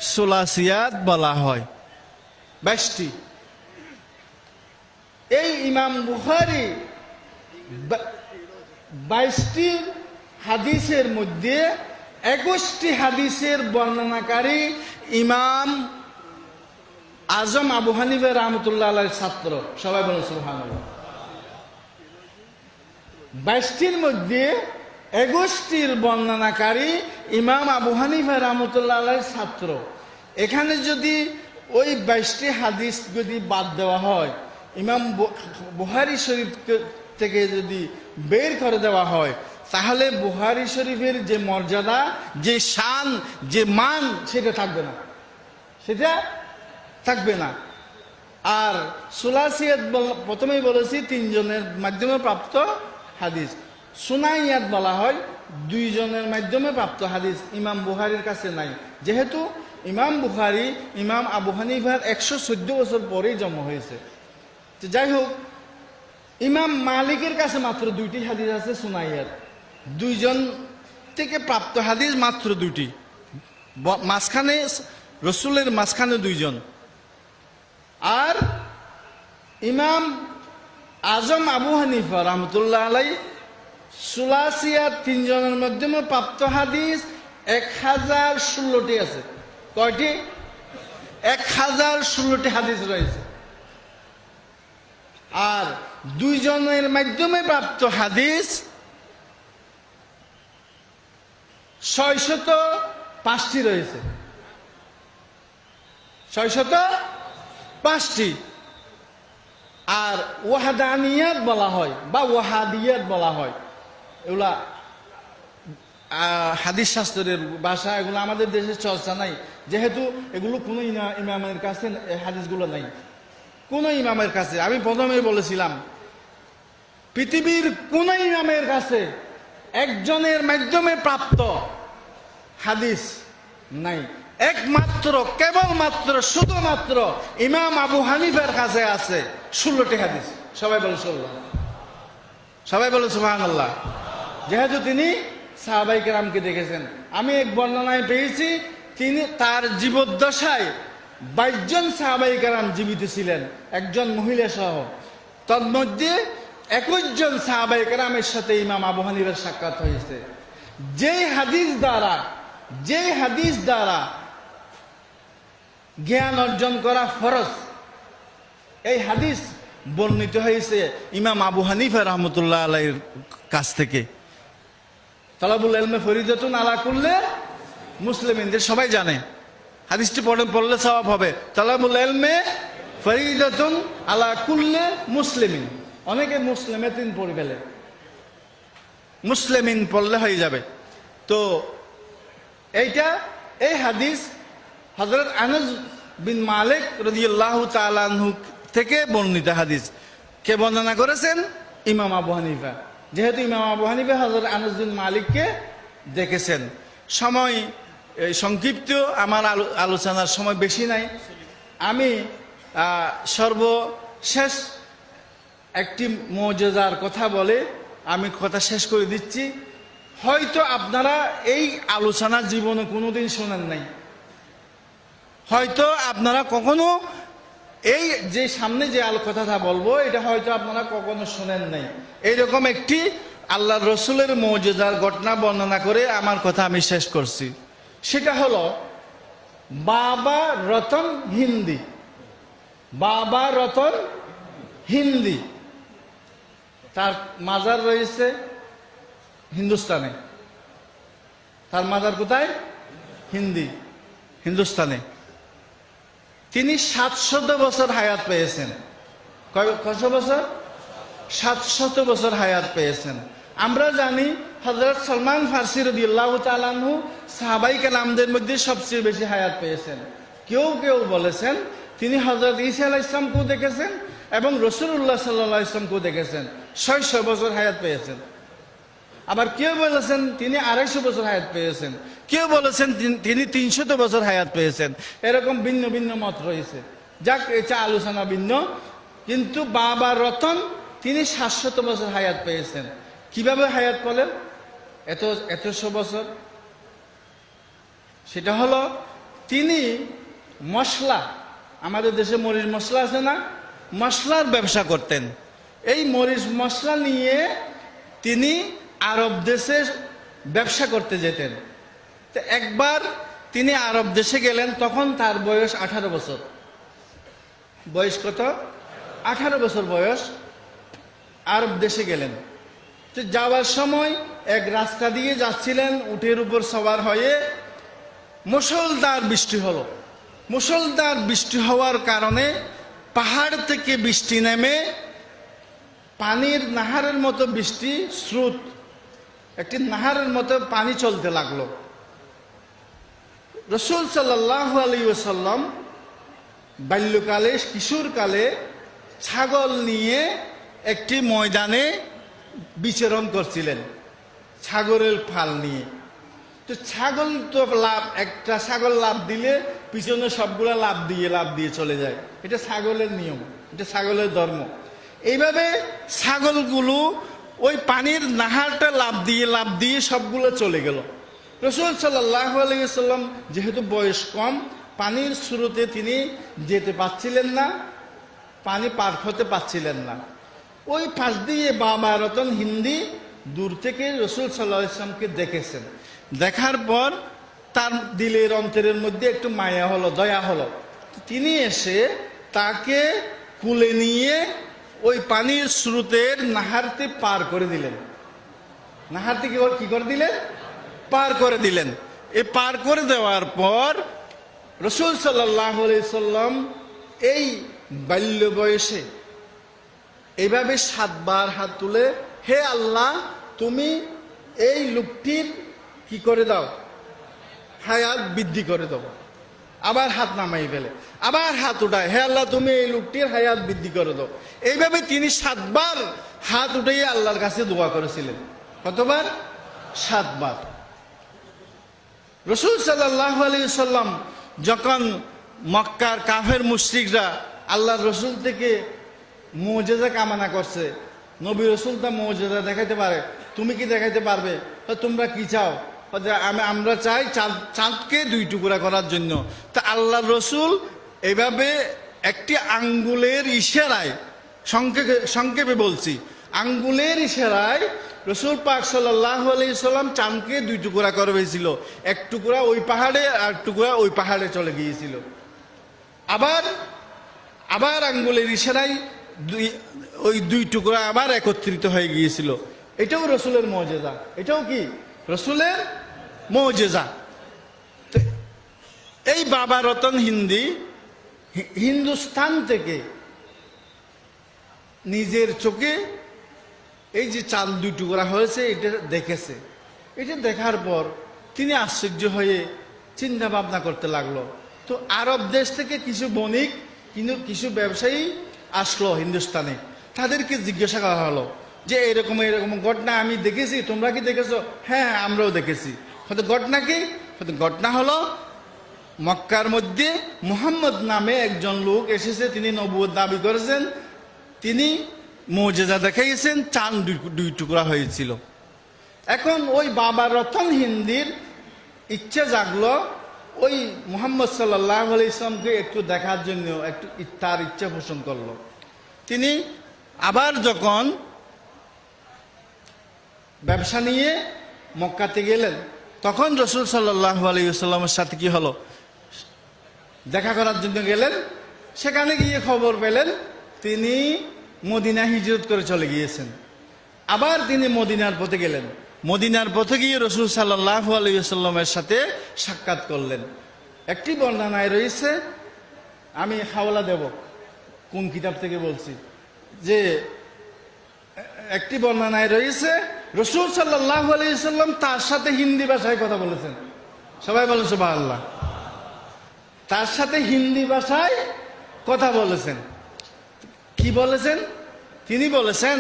সোলাসিয়াত বলা হয়। বাইশটি। এই ইমাম বুখারি বাইশটি হাদিসের মধ্যে একুশটি হাদিসের বর্ণনাকারী ইমাম আজম আবু হানিফা রহমতুল্লাহ ছাত্র। সবাই বলেন সুবহানাল্লাহ। বাইশটির মধ্যে একুশটির বর্ণনাকারী ইমাম আবু হানিফা রহমতুল্লাহ ছাত্র। এখানে যদি ওই বাইশটি হাদিস যদি বাদ দেওয়া হয়, ইমাম বুহারি শরীফ থেকে যদি বের করে দেওয়া হয়, তাহলে বুহারি শরীফের যে মর্যাদা, যে শান, যে মান, সেটা থাকবে না। সেটা থাকবে না। আর সুলাসিয়াত প্রথমেই বলেছি, তিনজনের মাধ্যমে প্রাপ্ত হাদিস। সুনাইয়াত বলা হয়, দুইজনের মাধ্যমে প্রাপ্ত হাদিস ইমাম বুহারির কাছে নাই। যেহেতু ইমাম বুখারি, ইমাম আবু হানিফার একশো চোদ্দ বছর পরেই জন্ম হয়েছে। তো যাই হোক, ইমাম মালিকের কাছে মাত্র দুইটি হাদিস আছে সুনাইয়াত দুইজন থেকে প্রাপ্ত হাদিস মাত্র দুইটি। ব- মাঝখানে রসুলের মাঝখানে দুইজন। আর ইমাম আজম আবু হানিফা রহমতুল্লাহ আলাই সুলাসিয়া তিনজনের মাধ্যমে প্রাপ্ত হাদিস এক হাজার ষোলোটি আছে। কয়টি? এক হাজার ষোলোটি হাদিস রয়েছে। আর দুইজনের মাধ্যমে প্রাপ্ত হাদিস ছয়শত পাঁচটি রয়েছে। ছয়শত পাঁচটি। আর ওয়াহাদানিয়াত বলা হয়, বা ওয়াহাদিয়াত বলা হয়। এগুলা হাদিস শাস্ত্রের ভাষা, এগুলো আমাদের দেশে চর্চা নাই। যেহেতু এগুলো কোনো ইমা- ইমামের কাছে হাদিসগুলো নাই। কোনো ইমামের কাছে, আমি প্রথমে বলেছিলাম, পৃথিবীর কোন ইমামের কাছে একজনের মাধ্যমে প্রাপ্ত হাদিস নাই। একমাত্র, কেবলমাত্র, শুধুমাত্র ইমাম আবু হানিফার কাছে আছে ষোলোটি হাদিস। সবাই বলে সবাই বলে সুহান আল্লাহ যেহেতু তিনি সাহাবাই কেরামকে দেখেছেন। আমি এক বর্ণনায় পেয়েছি, তিনি তার জীবদ্দশায় বাইশজন সাহাবাই কেরাম জীবিত ছিলেন, একজন মহিলা সহ। তন্মধ্যে সাহাবাই কেরামের সাথে ইমাম আবু সাক্ষাৎ হয়েছে। যেই হাদিস দ্বারা, যেই হাদিস দ্বারা জ্ঞান অর্জন করা ফরজ, এই হাদিস বর্ণিত হয়েছে ইমাম আবু হানিফা রহমতুল্লাহ আলাইয়ের কাছ থেকে। তলাবুল এলমে ফরিদতুন আলা করলে মুসলিমিনদের সবাই জানে। হাদিসটি পড়ে পড়লে সবাব হবে। তলাবুল এলমে ফরিদতুন আলা কুল্লে মুসলিমিন। অনেকে মুসলিমে তিন পড়ে ফেলে। মুসলিমিন পড়লে হয়ে যাবে। তো এইটা এই হাদিস হজরত আনস বিন মালিক রদিয়াল্লাহ তালানহু থেকে বর্ণিত হাদিস। কে বর্ণনা করেছেন? ইমাম আবু হানিফা। যেহেতু ইমাম আবু হানিফা হজরত আনস মালিককে দেখেছেন। সময় সংক্ষিপ্ত, আমার আলো- আলোচনার সময় বেশি নাই। আমি সর্বশেষ একটি মৌজার কথা বলে আমি কথা শেষ করে দিচ্ছি। হয়তো আপনারা এই আলোচনা জীবনে কোনোদিন শোনেন নাই। হয়তো আপনারা কখনো এই যে সামনে যে আল কথাটা বলব, এটা হয়তো আপনারা কখনো শোনেন নাই। এইরকম একটি আল্লাহ রসুলের মৌজার ঘটনা বর্ণনা করে আমার কথা আমি শেষ করছি। সেটা হলো, বাবা রতন হিন্দি। বাবা রতন হিন্দি। তার মাজার রয়েছে হিন্দুস্তানে। তার মাজার কোথায়? হিন্দি। হিন্দুস্তানে। তিনি সাতশত বছর হায়াত পেয়েছেন। কত বছর? সাতশত বছর হায়াত পেয়েছেন। আমরা জানি হজরত সলমান ফার্সি রদিউল্লাহ তালানহু সাহাবাই কালামদের মধ্যে সবচেয়ে বেশি হায়াত পেয়েছেন। কেউ কেউ বলেছেন তিনি হজরত ইসা আলাহ ইসলামকেও দেখেছেন এবং রসুল্লাহ সাল্লাহ ইসলামকেও দেখেছেন। ছয়শো বছর হায়াত পেয়েছেন। আবার কেউ বলেছেন তিনি আড়াইশো বছর হায়াত পেয়েছেন। কেউ বলেছেন তিন- তিনি তিনশত বছর হায়াত পেয়েছেন। এরকম ভিন্ন ভিন্ন মত রয়েছে। যাক, এটা আলোচনা ভিন্ন। কিন্তু বাবা রতন, তিনি সাতশত বছর হায়াত পেয়েছেন। কীভাবে হায়াত পেলেন? এত এতশো বছর। সেটা হলো, তিনি মশলা, আমাদের দেশে মরিচ মশলা আছে না? মশলার ব্যবসা করতেন। এই মরিচ মশলা নিয়ে তিনি আরব দেশে ব্যবসা করতে যেতেন। তো একবার তিনি আরব দেশে গেলেন, তখন তার বয়স আঠারো বছর। বয়স কত? আঠারো বছর বয়স। আরব দেশে গেলেন। তো যাওয়ার সময় এক রাস্তা দিয়ে যাচ্ছিলেন, উটের উপর সবার হয়ে। মুসলধার বৃষ্টি হলো। মুসলদার বৃষ্টি হওয়ার কারণে পাহাড় থেকে বৃষ্টি নেমে পানির নাহারের মতো বৃষ্টি, স্রোত। একটি নাহারের মতো পানি চলতে লাগল। রসুল সাল্লাহ আলী ওসাল্লাম বাল্যকালে, কিশোরকালে ছাগল নিয়ে একটি ময়দানে বিচরণ করছিলেন, ছাগলের ফাল নিয়ে। তো ছাগল তো লাভ, একটা ছাগল লাভ দিলে পিছনে সবগুলো লাভ দিয়ে লাভ দিয়ে চলে যায়। এটা ছাগলের নিয়ম, এটা ছাগলের ধর্ম। এইভাবে ছাগলগুলো ওই পানির নাহারটা লাভ দিয়ে লাভ দিয়ে সবগুলো চলে গেল। রসুল আলাইসাল্লাম যেহেতু বয়স কম, পানির স্রোতে তিনি যেতে পারছিলেন না, পানি পার হতে পারছিলেন না। ওই পাশ দিয়ে বাবা রতন হিন্দি দূর থেকে রসুল সাল্লাহ দেখেছেন। দেখার পর তার দিলের অন্তরের মধ্যে একটু মায়া হলো, দয়া হলো। তিনি এসে তাকে কুলে নিয়ে ওই পানির স্রোতের নাহারতে পার করে দিলেন। নাহারতে কি করে দিলেন? পার করে দিলেন। এ পার করে দেওয়ার পর রসুল সাল্লাম এই বাল্য বয়সে এইভাবে সাতবার হাত তুলে, হে আল্লাহ, তুমি এই লোকটির কি করে দাও? হায়াত বৃদ্ধি করে দাও। আবার হাত নামাই ফেলে। আবার হাত উঠায়, হে আল্লাহ, তুমি এই লোকটির হায়াত বৃদ্ধি করে দাও। এইভাবে তিনি সাতবার হাত উঠাই আল্লাহর কাছে দোয়া করেছিলেন। কতবার? সাতবার। রসুল সাল্লাহ আলী সাল্লাম যখন মক্কার কাফের মুশ্রিকরা আল্লাহ রসুল থেকে মৌজেজা কামনা করছে, নবী রসুল তা মৌজেজা দেখাইতে পারে, তুমি কি দেখাইতে পারবে? তোমরা কি চাও? আমি, আমরা চাই চাঁদ, চাঁদকে দুই টুকরা করার জন্য। তা আল্লাহ রসুল এভাবে একটি আঙ্গুলের ইশারায় সংক্ষেপে সংক্ষেপে বলছি, আঙ্গুলের ইশারায় রসুল পাক সাল্লাম চাঁদকে দুই টুকরা করে হয়েছিল এক টুকরা ওই পাহাড়ে আর টুকরা ওই পাহাড়ে চলে গিয়েছিল। আবার আবার আঙ্গুলের ইশারায় দুই, ওই দুই টুকরা আবার একত্রিত হয়ে গিয়েছিল। এটাও রসুলের মজেজা। এটাও কি? রসুলের মজেজা। এই বাবা রতন হিন্দি হিন্দুস্তান থেকে নিজের চোখে এই যে চাল দুই টুকরা হয়েছে, এটা দেখেছে। এটা দেখার পর তিনি আশ্চর্য হয়ে চিন্তা ভাবনা করতে লাগল। তো আরব দেশ থেকে কিছু বণিক, কিন্তু কিছু ব্যবসায়ী আসলো হিন্দুস্তানে। তাদেরকে জিজ্ঞাসা করা হলো যে, এরকম এরকম ঘটনা আমি দেখেছি, তোমরা কি দেখেছ? হ্যাঁ আমরাও দেখেছি। হয়তো ঘটনা কি? হয়তো ঘটনা হলো মক্কার মধ্যে মুহাম্মদ নামে একজন লোক এসেছে, তিনি নবুয় দাবি করেছেন। তিনি মৌজেজা দেখাইয়েছেন চান দুই টুকরা হয়েছিল। এখন ওই বাবা রতন হিন্দির ইচ্ছে জাগলো, ওই মোহাম্মদ সাল্লাহ আলি ইসলামকে একটু দেখার জন্য, একটু তার ইচ্ছা পোষণ করল। তিনি আবার যখন ব্যবসা নিয়ে মক্কাতে গেলেন, তখন রসুল সাল্লাহ আলী সাল্লামের সাথে কি হলো? দেখা করার জন্য গেলেন, সেখানে গিয়ে খবর পেলেন, তিনি মদিনা হিজরত করে চলে গিয়েছেন। আবার তিনি মদিনার পথে গেলেন। মদিনার পথে গিয়ে রসুল সাল্লাহ আলাইসাল্লামের সাথে সাক্ষাৎ করলেন। একটি বর্ণনায় রয়েছে, আমি হাওলা দেব, কোন কিতাব থেকে বলছি? যে, একটি বর্ণনায় রয়েছে, রসুল সাল্লাহ আলাইসাল্লাম তার সাথে হিন্দি ভাষায় কথা বলেছেন। সবাই বলেন সুবাহ আল্লাহ তার সাথে হিন্দি ভাষায় কথা বলেছেন। কি বলেছেন? তিনি বলেছেন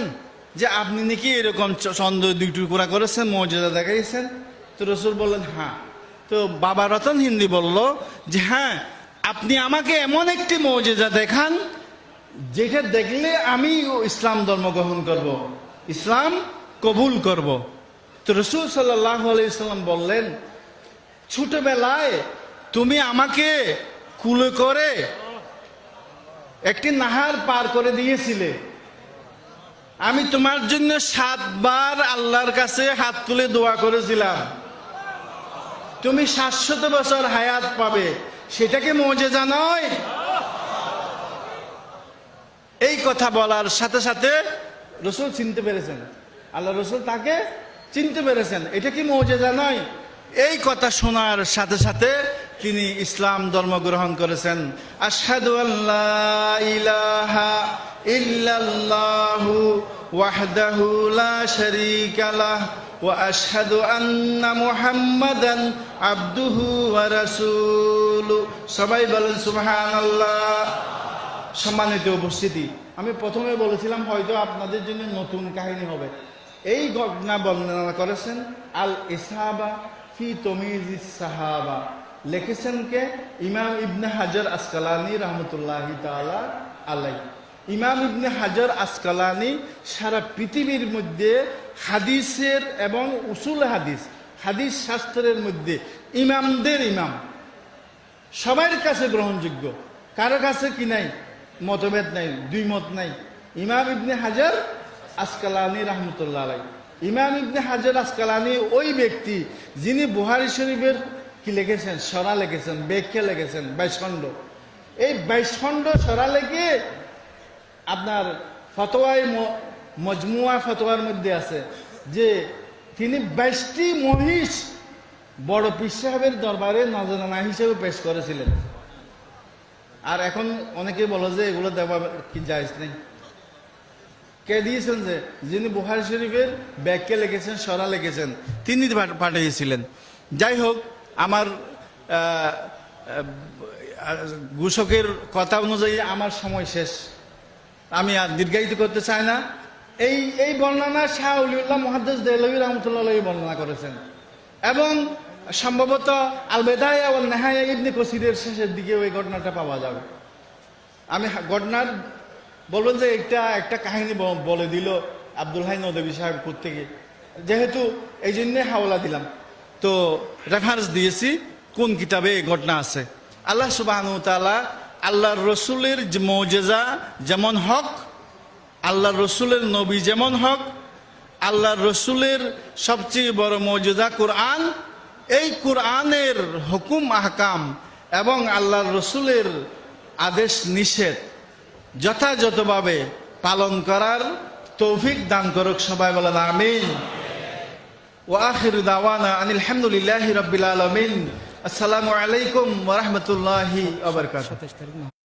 যে, আপনি নাকি এরকম দুই টুকরা করেছেন, মর্যাদা দেখাইছেন? তো রসুল বললেন হ্যাঁ। তো বাবা রতন হিন্দি বলল যে হ্যাঁ আপনি আমাকে এমন একটি মর্যাদা দেখান, যেটা দেখলে আমি ইসলাম ধর্ম গ্রহণ করব, ইসলাম কবুল করব। তো রসুল সাল্লাহ আলাইসাল্লাম বললেন, ছোটবেলায় তুমি আমাকে কুলে করে একটি নাহার পার করে দিয়েছিলে। আমি তোমার জন্য সাতবার আল্লাহর কাছে হাত তুলে দোয়া করেছিলাম। তুমি সাতশত বছর হায়াত পাবে সেটাকে মজেজা নয়? এই কথা বলার সাথে সাথে রসুল চিনতে পেরেছেন। আল্লাহ রসুল তাকে চিনতে পেরেছেন। এটা কি মৌজেজা নয়? এই কথা শোনার সাথে সাথে তিনি ইসলাম ধর্ম গ্রহণ করেছেন। ইলাহা ইল্লাল্লাহু লা সবাই বলেন সুবহানাল্লাহ। সম্মানিত উপস্থিতি, আমি প্রথমে বলেছিলাম হয়তো আপনাদের জন্য নতুন কাহিনী হবে। এই ঘটনা বর্ণনা করেছেন আল ইসাবা ফি তমিজ সাহাবা। লিখেছেন কে? ইমাম ইবনে হাজার আসকালানি রহমতুল্লাহ আলাই ইমাম ইবনে হাজার আসকালানি সারা পৃথিবীর মধ্যে হাদিসের এবং উসুল হাদিস হাদিস শাস্ত্রের মধ্যে ইমামদের ইমাম। সবার কাছে গ্রহণযোগ্য। কারও কাছে কি নাই? মতভেদ নাই দুই মত নাই। ইমাম ইবনে হাজার আসকালানি রহমতুল্লাহ আলাই ইমাম ইবনে হাজার আসকালানি ওই ব্যক্তি যিনি বুহারি শরীফের কি লিখেছেন? সরা লিখেছেন, ব্যাখ্যা লিখেছেন বাইশ খণ্ড এই বাইশ খণ্ড সরা লেগে আপনার ফতোয়ায় ম- মজমুয়া ফতোয়ার মধ্যে আছে যে তিনি বাইশটি মহিষ বড় পীর সাহেবের দরবারে নজরানা হিসেবে পেশ করেছিলেন। আর এখন অনেকে বলে যে এগুলো দেওয়া কি জায়জ নেই? কে দিয়েছেন যে? যিনি বুহারি শরীফের ব্যাগকে লিখেছেন, সরা লিখেছেন, তিনি পাঠিয়েছিলেন। যাই হোক, আমার ঘোষকের কথা অনুযায়ী আমার সময় শেষ। আমি আর দীর্ঘায়িত করতে চাই না। এই এই বর্ণনা শাহ উলিউল্লাহ মহাদ্দেশ দেলবী রহমতুল্লাহ বর্ণনা করেছেন। এবং সম্ভবত আলবেদায় নেহায়া ইবনে কসিরের শেষের দিকে ওই ঘটনাটা পাওয়া যাবে। আমি ঘটনার বলবেন যে এটা একটা কাহিনী বলে দিল আব্দুল হাই নদী সাহেব থেকে যেহেতু এই জন্যে হাওলা দিলাম। তো রেফারেন্স দিয়েছি কোন কিতাবে এই ঘটনা আছে। আল্লাহ সুবাহ তালা আল্লাহর রসুলের মৌজেজা যেমন হক, আল্লাহর রসুলের নবী যেমন হক, আল্লাহর রসুলের সবচেয়ে বড় মৌজেজা কোরআন। এই কোরআনের হুকুম, আহকাম এবং আল্লাহর রসুলের আদেশ নিষেধ। যথাযথভাবে পালন করার তৌফিক দান করুক সবাই বলেন আমিন। ওয়াখির দাওয়ানা আনিল হামদুলিল্লাহি রাব্বিল আলামিন। আসসালামু আলাইকুম ওয়া রাহমাতুল্লাহি ওয়া বারাকাতুহু।